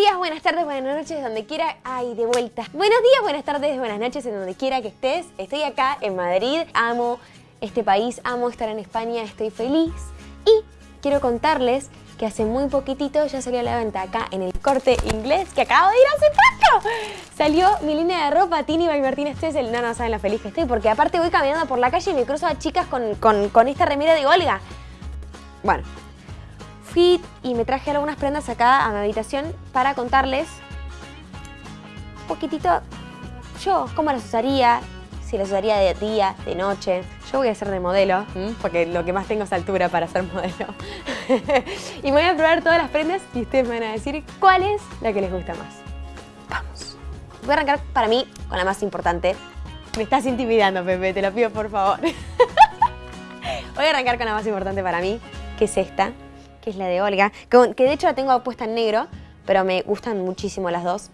días, buenas tardes, buenas noches, donde quiera. Ay, de vuelta. Buenos días, buenas tardes, buenas noches, en donde quiera que estés. Estoy acá en Madrid, amo este país, amo estar en España, estoy feliz. Y quiero contarles que hace muy poquitito ya salió a la venta acá en el corte inglés que acabo de ir hace poco. Salió mi línea de ropa, Tini by Martínez el No, no saben lo feliz que estoy, porque aparte voy caminando por la calle y me cruzo a chicas con, con, con esta remera de Olga. Bueno, y me traje algunas prendas acá a mi habitación para contarles un poquitito yo cómo las usaría, si las usaría de día, de noche. Yo voy a ser de modelo, porque lo que más tengo es altura para ser modelo. y voy a probar todas las prendas y ustedes me van a decir cuál es la que les gusta más. Vamos. Voy a arrancar para mí con la más importante. Me estás intimidando, Pepe, te lo pido por favor. voy a arrancar con la más importante para mí, que es esta que es la de Olga, que, de hecho la tengo puesta en negro, pero me gustan muchísimo las dos.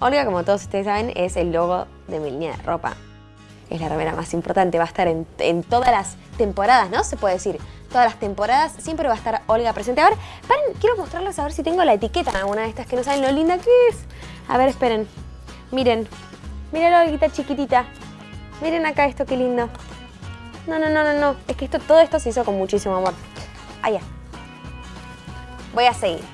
Olga, como todos ustedes saben, es el logo de mi línea de ropa. Es la remera más importante, va a estar en, todas las temporadas, ¿no? Se puede decir. Todas las temporadas siempre va a estar Olga presente. A ver, quiero mostrarles a ver si tengo la etiqueta en alguna de estas que no saben lo linda que es. A ver, esperen. Miren. Miren la Olguita chiquitita. Miren acá esto, qué lindo. No, no, no, no, no. Es que esto, todo esto se hizo con muchísimo amor. Allá voy a seguir.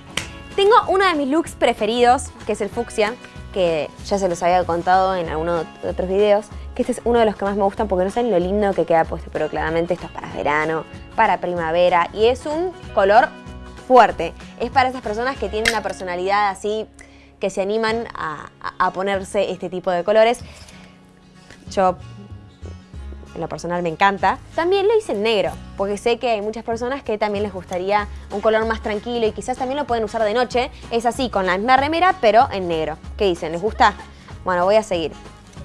Tengo uno de mis looks preferidos, que es el fucsia, que ya se los había contado en algunos otros videos, que este es uno de los que más me gustan porque no saben lo lindo que queda puesto, pero claramente esto es para verano, para primavera y es un color fuerte. Es para esas personas que tienen una personalidad así, que se animan a, a ponerse este tipo de colores. Yo en lo personal me encanta. También lo hice en negro, porque sé que hay muchas personas que también les gustaría un color más tranquilo y quizás también lo pueden usar de noche. Es así, con la misma remera, pero en negro. ¿Qué dicen? ¿Les gusta? Bueno, voy a seguir.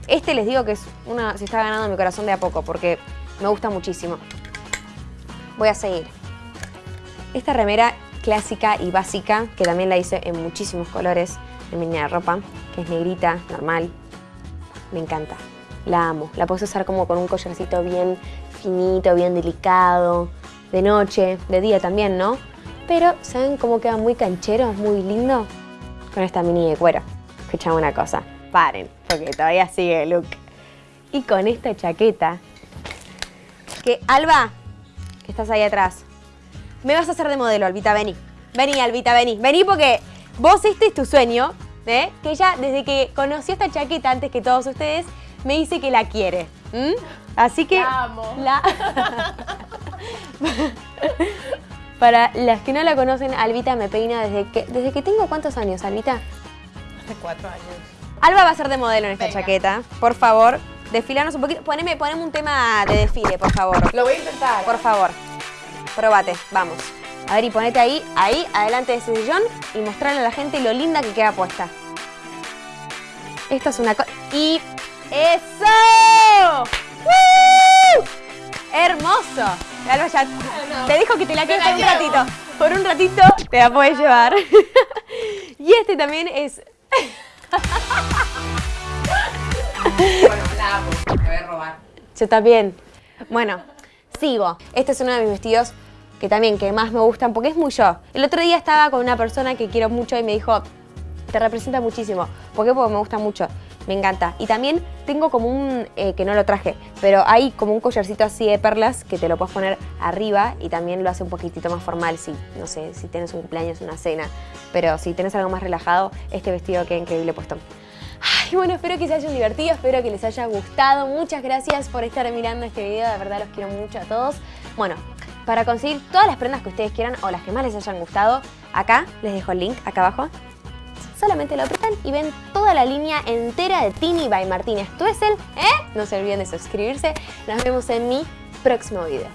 Este les digo que es una, se está ganando mi corazón de a poco, porque me gusta muchísimo. Voy a seguir. Esta remera clásica y básica, que también la hice en muchísimos colores en mi línea de ropa, que es negrita, normal. Me encanta. La amo. La puedes usar como con un collarcito bien finito, bien delicado, de noche, de día también, ¿no? Pero, ¿saben cómo queda muy canchero, muy lindo? Con esta mini de cuero. Escuchame una cosa, paren, porque todavía sigue el look. Y con esta chaqueta, que Alba, que estás ahí atrás, me vas a hacer de modelo, Albita, vení. Vení, Albita, vení. Vení porque vos este es tu sueño, ¿eh? Que ella, desde que conoció esta chaqueta antes que todos ustedes, me dice que la quiere. Así que... La amo. Para las que no la conocen, Albita me peina desde que... ¿Desde que tengo cuántos años, Albita? Hace cuatro años. Alba va a ser de modelo en esta chaqueta. Por favor, desfilanos un poquito. Poneme, poneme un tema de desfile, por favor. Lo voy a intentar. Por favor. Probate, vamos. A ver, y ponete ahí, ahí, adelante de ese sillón y mostrarle a la gente lo linda que queda puesta. Esto es una cosa... Y ¡Eso! ¡Hermoso! Alba ya te dijo que te la quedes por un ratito. Por un ratito te la puedes llevar. y este también es... bueno, la amo. Me voy a robar. Yo también. Bueno, sigo. Este es uno de mis vestidos que también que más me gustan porque es muy yo. El otro día estaba con una persona que quiero mucho y me dijo, te representa muchísimo. ¿Por qué? Porque me gusta mucho me encanta. Y también tengo como un, eh, que no lo traje, pero hay como un collarcito así de perlas que te lo puedes poner arriba y también lo hace un poquitito más formal si, no sé, si tienes un cumpleaños, una cena. Pero si tienes algo más relajado, este vestido queda increíble puesto. Ay, bueno, espero que se hayan divertido, espero que les haya gustado. Muchas gracias por estar mirando este video, de verdad los quiero mucho a todos. Bueno, para conseguir todas las prendas que ustedes quieran o las que más les hayan gustado, acá les dejo el link, acá abajo, solamente lo apretan y ven toda la línea entera de Tini by Martínez Tuesel. ¿eh? No se olviden de suscribirse. Nos vemos en mi próximo video.